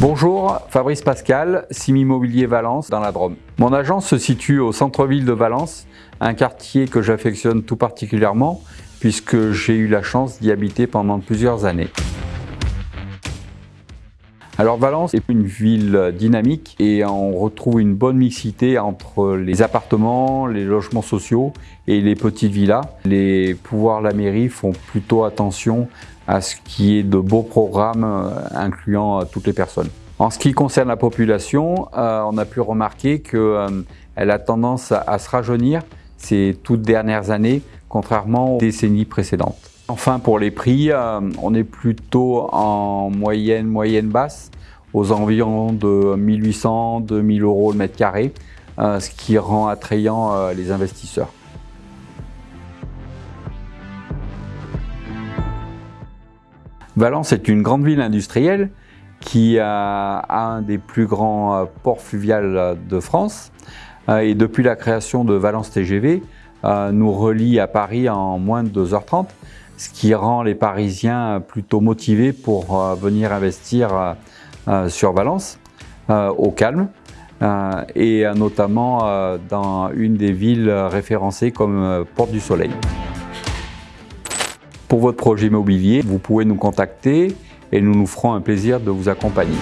Bonjour, Fabrice Pascal, Sim Immobilier Valence dans la Drôme. Mon agence se situe au centre-ville de Valence, un quartier que j'affectionne tout particulièrement puisque j'ai eu la chance d'y habiter pendant plusieurs années. Alors Valence est une ville dynamique et on retrouve une bonne mixité entre les appartements, les logements sociaux et les petites villas. Les pouvoirs de la mairie font plutôt attention à ce qui est de beaux programmes euh, incluant euh, toutes les personnes. En ce qui concerne la population, euh, on a pu remarquer qu'elle a tendance à se rajeunir ces toutes dernières années, contrairement aux décennies précédentes. Enfin, pour les prix, on est plutôt en moyenne, moyenne basse, aux environs de 1800-2000 euros le mètre carré, ce qui rend attrayant les investisseurs. Valence est une grande ville industrielle qui a un des plus grands euh, ports fluviaux de France. Euh, et depuis la création de Valence TGV, euh, nous relie à Paris en moins de 2h30, ce qui rend les Parisiens plutôt motivés pour venir investir sur Valence, au calme, et notamment dans une des villes référencées comme Porte du Soleil. Pour votre projet immobilier, vous pouvez nous contacter et nous nous ferons un plaisir de vous accompagner.